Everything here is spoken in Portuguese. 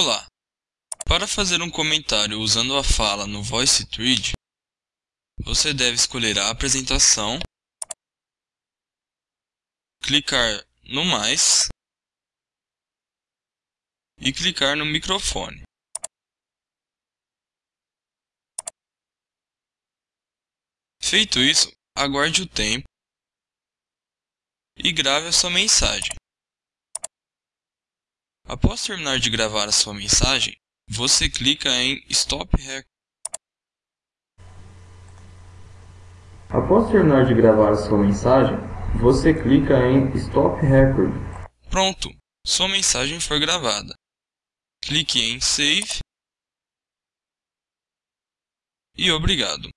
Olá! Para fazer um comentário usando a fala no VoiceThread, você deve escolher a apresentação, clicar no mais e clicar no microfone. Feito isso, aguarde o tempo e grave a sua mensagem. Após terminar de gravar a sua mensagem, você clica em Stop Record. Após terminar de gravar a sua mensagem, você clica em Stop Record. Pronto, sua mensagem foi gravada. Clique em Save e obrigado.